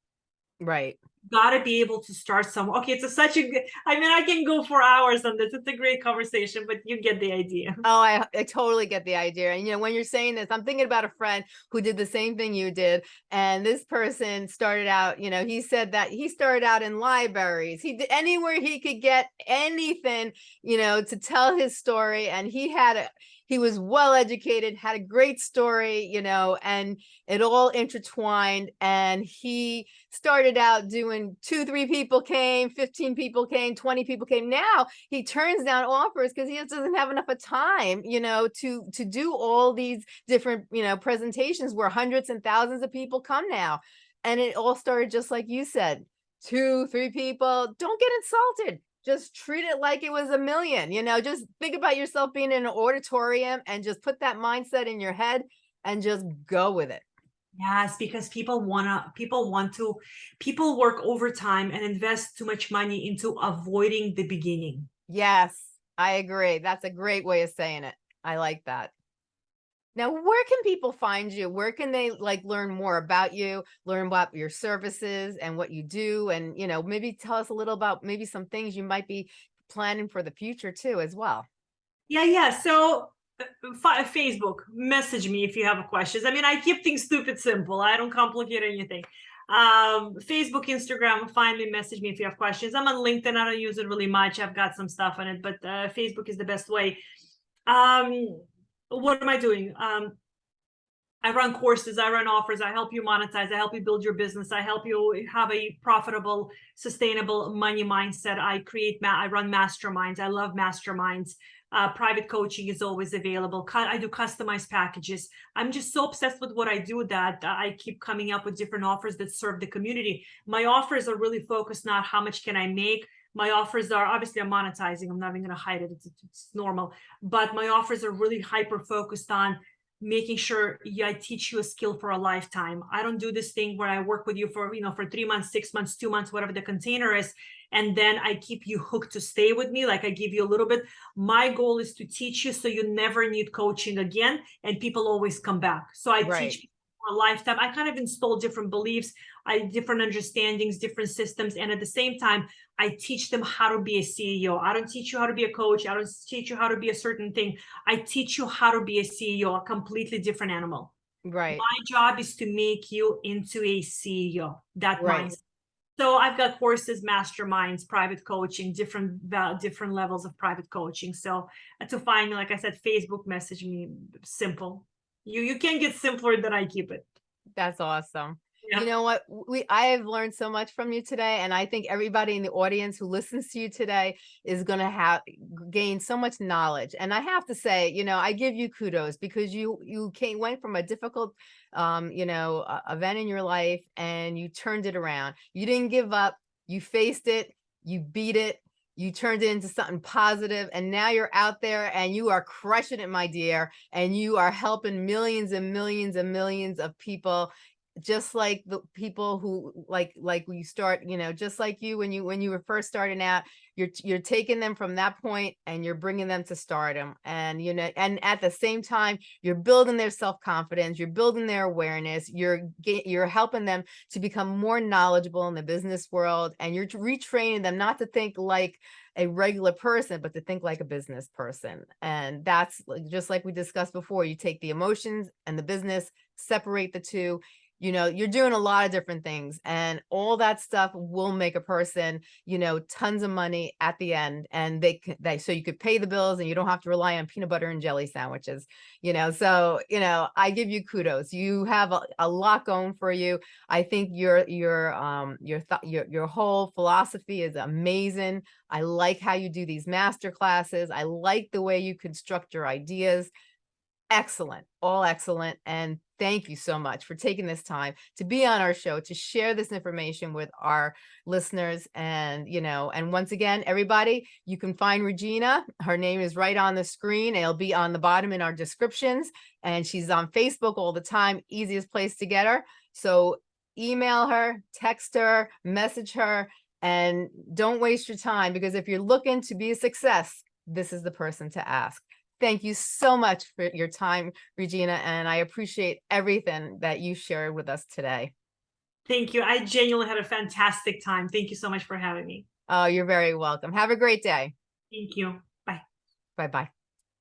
Right. Gotta be able to start somewhere. Okay, it's a, such a good. I mean, I can go for hours on this. It's a great conversation, but you get the idea. (laughs) Oh, I, I totally get the idea. And you know, when you're saying this, I'm thinking about a friend who did the same thing you did. And this person started out, you know, he said that he started out in libraries. He did anywhere he could get anything, you know, to tell his story. And he had a he was well educated, had a great story, you know, and it all intertwined. And he started out doing two, three people came, 15 people came, 20 people came. Now he turns down offers because he just doesn't have enough of time, you know, to to do all these different, you know, presentations where hundreds and thousands of people come now. And it all started just like you said, two, three people. Don't get insulted just treat it like it was a million you know just think about yourself being in an auditorium and just put that mindset in your head and just go with it. Yes, because people wanna, people want to, people work overtime and invest too much money into avoiding the beginning. yes i agree. That's a great way of saying it. I like that now where can people find you where can they like learn more about you learn about your services and what you do and you know maybe tell us a little about maybe some things you might be planning for the future too as well Yeah, yeah. So uh, Facebook, message me if you have questions. I mean, I keep things stupid simple. I don't complicate anything. Um, Facebook, Instagram, find me, message me if you have questions. I'm on LinkedIn. I don't use it really much. I've got some stuff on it, but uh, Facebook is the best way. Um, what am I doing? Um, I run courses, I run offers, I help you monetize, I help you build your business, I help you have a profitable, sustainable money mindset. I create, I run masterminds. I love masterminds. Uh, private coaching is always available. I do customized packages. I'm just so obsessed with what I do that I keep coming up with different offers that serve the community. My offers are really focused not how much can I make. My offers are obviously I'm monetizing. I'm not even going to hide it. It's, it's normal, but my offers are really hyper focused on making sure yeah, I teach you a skill for a lifetime. I don't do this thing where I work with you for, you know, for three months, six months, two months, whatever the container is. And then I keep you hooked to stay with me. Like I give you a little bit. My goal is to teach you so you never need coaching again. And people always come back. So I Right. teach people for a lifetime. I kind of install different beliefs, I different understandings, different systems. And at the same time, I teach them how to be a CEO. I don't teach you how to be a coach. I don't teach you how to be a certain thing. I teach you how to be a CEO, a completely different animal. Right. My job is to make you into a CEO. That Right. mindset. So I've got courses, masterminds, private coaching, different different levels of private coaching. So uh, to find me, like I said, Facebook message me. Simple. You you can't get simpler than I keep it. That's awesome. Yeah. You know what? We I have learned so much from you today, and I think everybody in the audience who listens to you today is going to have gain so much knowledge. And I have to say, you know, I give you kudos because you you came went from a difficult, um, you know, uh, event in your life, and you turned it around. You didn't give up. You faced it. You beat it. You turned it into something positive, and now you're out there and you are crushing it, my dear. And you are helping millions and millions and millions of people just like the people who like like you start you know just like you when you when you were first starting out you're you're taking them from that point and you're bringing them to stardom and you know and at the same time you're building their self-confidence you're building their awareness you're you're helping them to become more knowledgeable in the business world and you're retraining them not to think like a regular person but to think like a business person. And that's just like we discussed before you take the emotions and the business separate the two you know you're doing a lot of different things and all that stuff will make a person you know tons of money at the end and they they so you could pay the bills and you don't have to rely on peanut butter and jelly sandwiches you know so you know i give you kudos. You have a, a lot going for you. I think your your um your thought your your whole philosophy is amazing. I like how you do these master classes. I like the way you construct your ideas. Excellent all excellent and thank you so much for taking this time to be on our show to share this information with our listeners. And you know and once again everybody you can find regina her name is right on the screen it'll be on the bottom in our descriptions and she's on facebook all the time easiest place to get her. So email her text her message her and don't waste your time because if you're looking to be a success this is the person to ask Thank you so much for your time, Regina, and I appreciate everything that you shared with us today. Thank you. I genuinely had a fantastic time. Thank you so much for having me. Oh, you're very welcome. Have a great day. Thank you. Bye. Bye-bye.